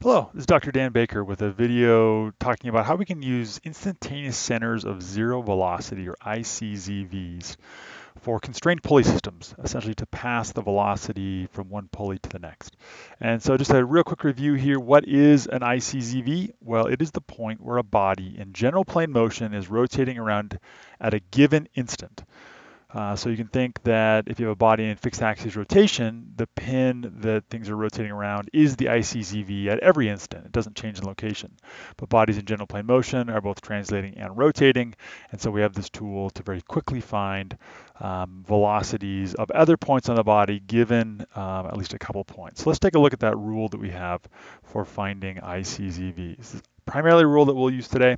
Hello, this is Dr. Dan Baker with a video talking about how we can use instantaneous centers of zero velocity or ICZVs for constrained pulley systems, essentially to pass the velocity from one pulley to the next. And so just a real quick review here, what is an ICZV? Well, it is the point where a body in general plane motion is rotating around at a given instant. Uh, so you can think that if you have a body in fixed axis rotation, the pin that things are rotating around is the ICZV at every instant. It doesn't change in location. But bodies in general plane motion are both translating and rotating. And so we have this tool to very quickly find um, velocities of other points on the body given um, at least a couple points. So let's take a look at that rule that we have for finding ICZVs. Primarily rule that we'll use today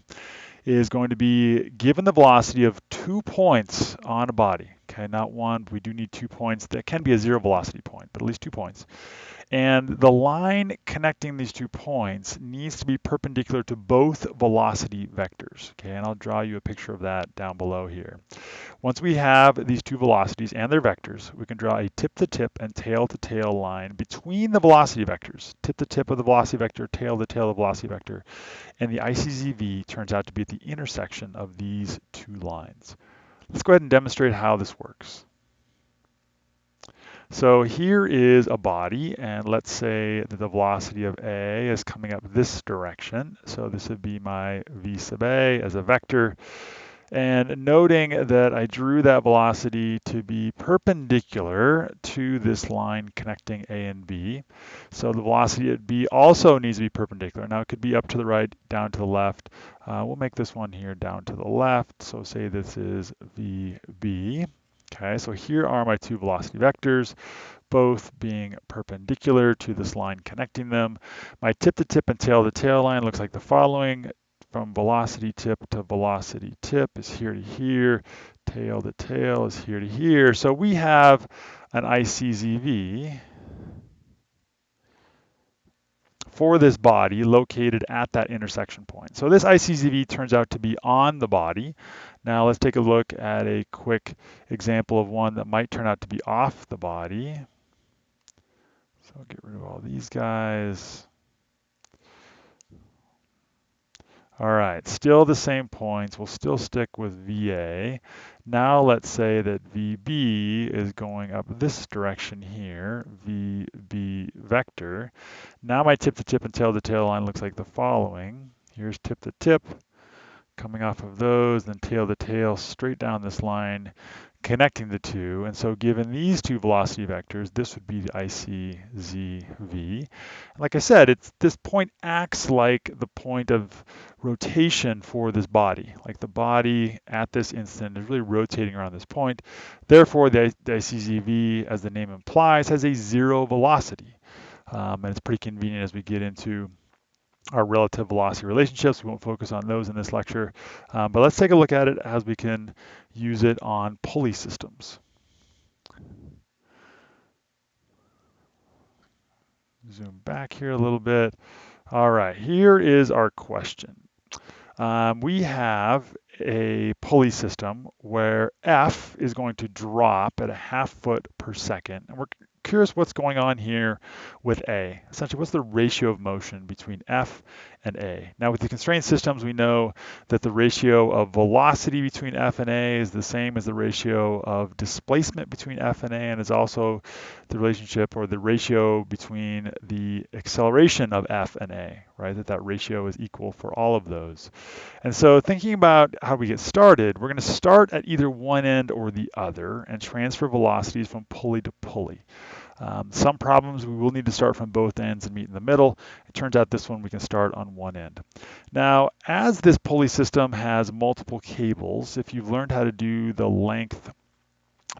is going to be given the velocity of two points on a body. Okay, not one, we do need two points. That can be a zero velocity point, but at least two points. And the line connecting these two points needs to be perpendicular to both velocity vectors. Okay, and I'll draw you a picture of that down below here. Once we have these two velocities and their vectors, we can draw a tip-to-tip -tip and tail-to-tail -tail line between the velocity vectors. Tip-to-tip -tip of the velocity vector, tail-to-tail -tail of the velocity vector. And the ICZV turns out to be at the intersection of these two lines. Let's go ahead and demonstrate how this works. So here is a body, and let's say that the velocity of A is coming up this direction. So this would be my V sub A as a vector. And noting that I drew that velocity to be perpendicular to this line connecting A and B. So the velocity at B also needs to be perpendicular. Now it could be up to the right, down to the left. Uh, we'll make this one here down to the left. So say this is VB. Okay, so here are my two velocity vectors, both being perpendicular to this line connecting them. My tip-to-tip -tip and tail-to-tail -tail line looks like the following. From velocity tip to velocity tip is here to here, tail to tail is here to here. So we have an ICZV for this body located at that intersection point. So this ICZV turns out to be on the body. Now let's take a look at a quick example of one that might turn out to be off the body. So I'll get rid of all these guys. All right, still the same points. We'll still stick with VA. Now let's say that VB is going up this direction here, VB vector. Now my tip-to-tip -tip and tail-to-tail -tail line looks like the following. Here's tip-to-tip, -tip, coming off of those, then tail-to-tail -tail straight down this line, connecting the two. And so given these two velocity vectors, this would be the ICZV. Like I said, it's this point acts like the point of rotation for this body. Like the body at this instant is really rotating around this point. Therefore, the, the ICZV, as the name implies, has a zero velocity. Um, and it's pretty convenient as we get into our relative velocity relationships. We won't focus on those in this lecture, um, but let's take a look at it as we can use it on pulley systems. Zoom back here a little bit. All right, here is our question. Um, we have a pulley system where F is going to drop at a half foot per second. And we're curious what's going on here with A. Essentially, what's the ratio of motion between F and A? Now, with the constrained systems, we know that the ratio of velocity between F and A is the same as the ratio of displacement between F and A, and is also the relationship or the ratio between the acceleration of F and A, right? That that ratio is equal for all of those. And so thinking about how we get started, we're going to start at either one end or the other and transfer velocities from pulley to pulley. Um, some problems we will need to start from both ends and meet in the middle. It turns out this one we can start on one end. Now, as this pulley system has multiple cables, if you've learned how to do the length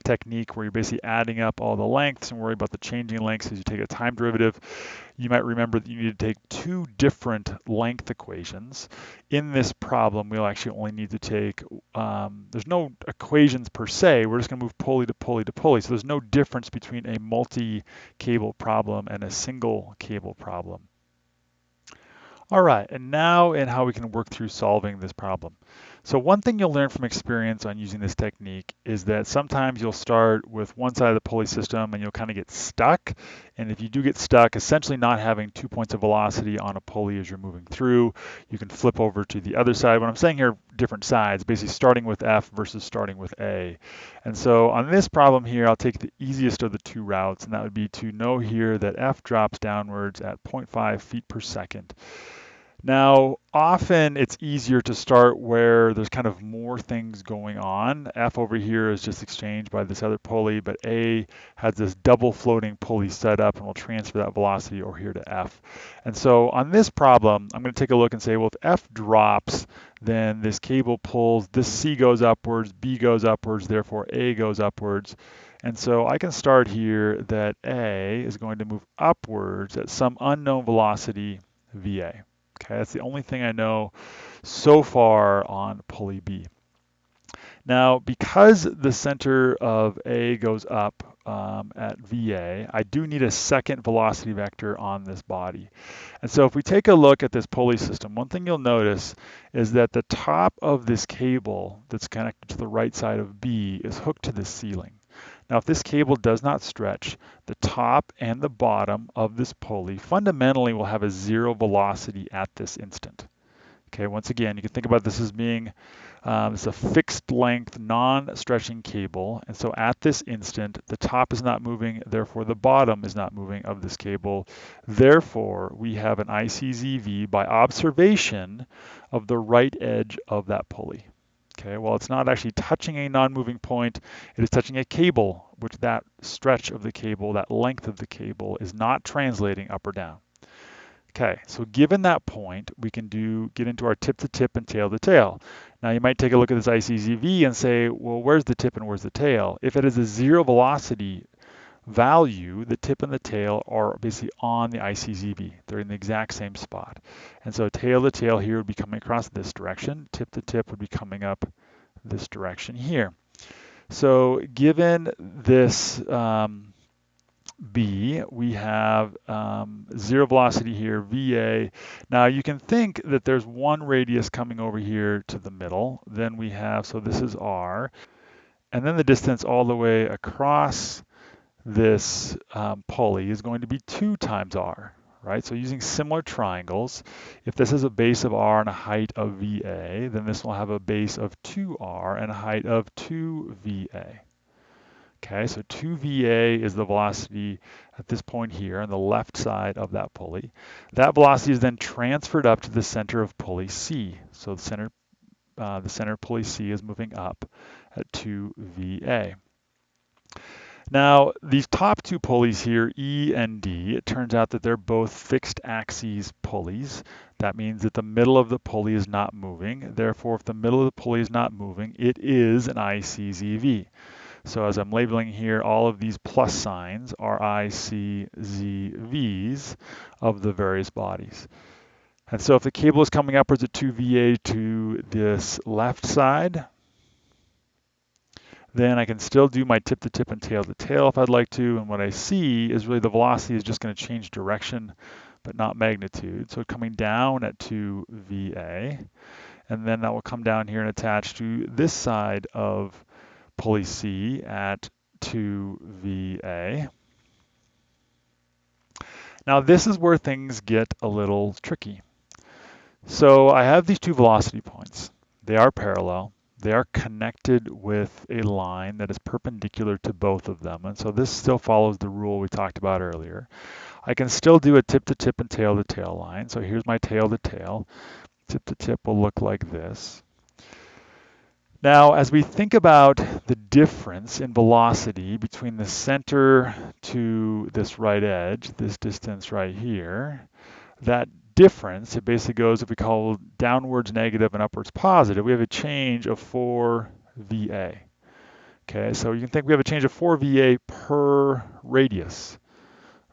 technique where you're basically adding up all the lengths and worry about the changing lengths as you take a time derivative. You might remember that you need to take two different length equations. In this problem, we'll actually only need to take, um, there's no equations per se, we're just gonna move pulley to pulley to pulley. So there's no difference between a multi-cable problem and a single cable problem. All right, and now in how we can work through solving this problem. So one thing you'll learn from experience on using this technique is that sometimes you'll start with one side of the pulley system and you'll kind of get stuck. And if you do get stuck, essentially not having two points of velocity on a pulley as you're moving through, you can flip over to the other side. What I'm saying here different sides, basically starting with F versus starting with A. And so on this problem here, I'll take the easiest of the two routes, and that would be to know here that F drops downwards at 0.5 feet per second. Now, often it's easier to start where there's kind of more things going on. F over here is just exchanged by this other pulley, but A has this double floating pulley set up and will transfer that velocity over here to F. And so on this problem, I'm going to take a look and say, well, if F drops, then this cable pulls, this C goes upwards, B goes upwards, therefore A goes upwards. And so I can start here that A is going to move upwards at some unknown velocity VA. Okay, that's the only thing I know so far on pulley B. Now, because the center of A goes up um, at VA, I do need a second velocity vector on this body. And so if we take a look at this pulley system, one thing you'll notice is that the top of this cable that's connected to the right side of B is hooked to the ceiling. Now, if this cable does not stretch, the top and the bottom of this pulley fundamentally will have a zero velocity at this instant. Okay, once again, you can think about this as being um, it's a fixed length, non-stretching cable. And so at this instant, the top is not moving, therefore the bottom is not moving of this cable. Therefore, we have an ICZV by observation of the right edge of that pulley. Okay, well, it's not actually touching a non-moving point, it is touching a cable, which that stretch of the cable, that length of the cable is not translating up or down. Okay, so given that point, we can do get into our tip to tip and tail to tail. Now you might take a look at this ICZV and say, well, where's the tip and where's the tail? If it is a zero velocity value, the tip and the tail are basically on the ICZV. They're in the exact same spot. And so tail to tail here would be coming across this direction. Tip to tip would be coming up this direction here. So given this um, B, we have um, zero velocity here, VA. Now you can think that there's one radius coming over here to the middle. Then we have, so this is R. And then the distance all the way across this um, pulley is going to be 2 times r, right? So using similar triangles, if this is a base of r and a height of VA, then this will have a base of 2r and a height of 2VA. Okay, so 2VA is the velocity at this point here on the left side of that pulley. That velocity is then transferred up to the center of pulley C. So the center, uh, the center pulley C is moving up at 2VA. Now, these top two pulleys here, E and D, it turns out that they're both fixed axes pulleys. That means that the middle of the pulley is not moving. Therefore, if the middle of the pulley is not moving, it is an ICZV. So as I'm labeling here, all of these plus signs are ICZVs of the various bodies. And so if the cable is coming upwards at 2VA to this left side, then I can still do my tip to tip and tail to tail if I'd like to. And what I see is really the velocity is just going to change direction, but not magnitude. So coming down at 2 VA, and then that will come down here and attach to this side of pulley C at 2 VA. Now this is where things get a little tricky. So I have these two velocity points. They are parallel they are connected with a line that is perpendicular to both of them. And so this still follows the rule we talked about earlier. I can still do a tip to tip and tail to tail line. So here's my tail to tail. Tip to tip will look like this. Now, as we think about the difference in velocity between the center to this right edge, this distance right here, that difference, it basically goes, if we call downwards negative and upwards positive, we have a change of 4 VA. Okay, so you can think we have a change of 4 VA per radius,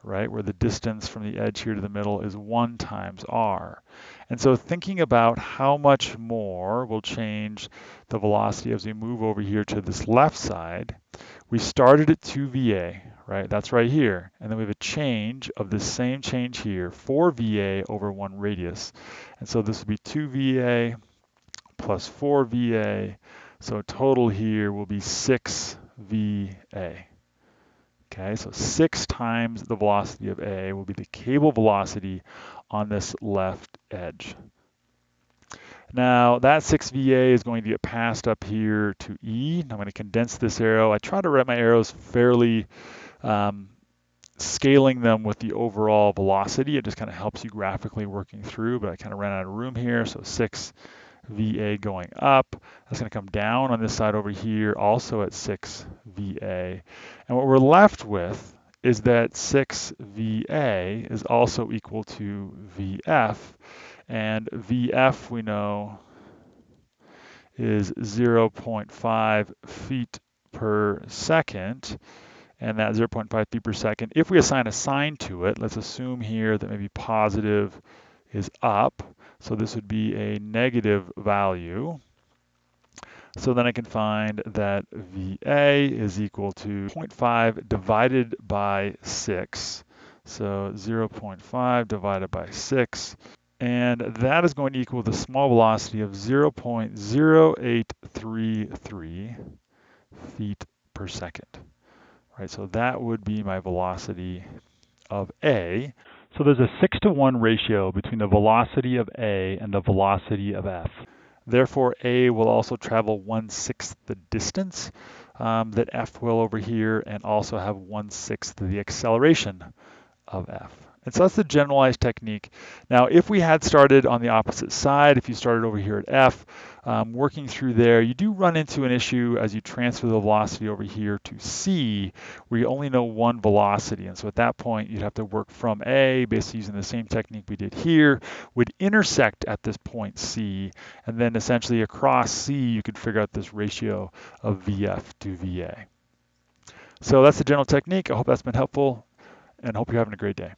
right, where the distance from the edge here to the middle is 1 times R. And so thinking about how much more will change the velocity as we move over here to this left side, we started at 2 VA, right? That's right here. And then we have a change of the same change here, 4 VA over 1 radius. And so this would be 2 VA plus 4 VA. So total here will be 6 VA. Okay, so 6 times the velocity of A will be the cable velocity on this left edge. Now that 6VA is going to get passed up here to E. I'm going to condense this arrow. I try to write my arrows fairly um, scaling them with the overall velocity. It just kind of helps you graphically working through, but I kind of ran out of room here. So 6 VA going up. That's going to come down on this side over here, also at 6 VA. And what we're left with is that 6 VA is also equal to VF. And VF, we know, is 0.5 feet per second and that 0.5 feet per second. If we assign a sign to it, let's assume here that maybe positive is up. So this would be a negative value. So then I can find that VA is equal to 0.5 divided by 6. So 0.5 divided by 6. And that is going to equal the small velocity of 0.0833 feet per second right? So that would be my velocity of A. So there's a six to one ratio between the velocity of A and the velocity of F. Therefore, A will also travel one-sixth the distance um, that F will over here and also have one-sixth the acceleration of F. And so that's the generalized technique. Now, if we had started on the opposite side, if you started over here at F, um, working through there, you do run into an issue as you transfer the velocity over here to C, where you only know one velocity. And so at that point, you'd have to work from A, basically using the same technique we did here, would intersect at this point C, and then essentially across C, you could figure out this ratio of VF to VA. So that's the general technique. I hope that's been helpful and hope you're having a great day.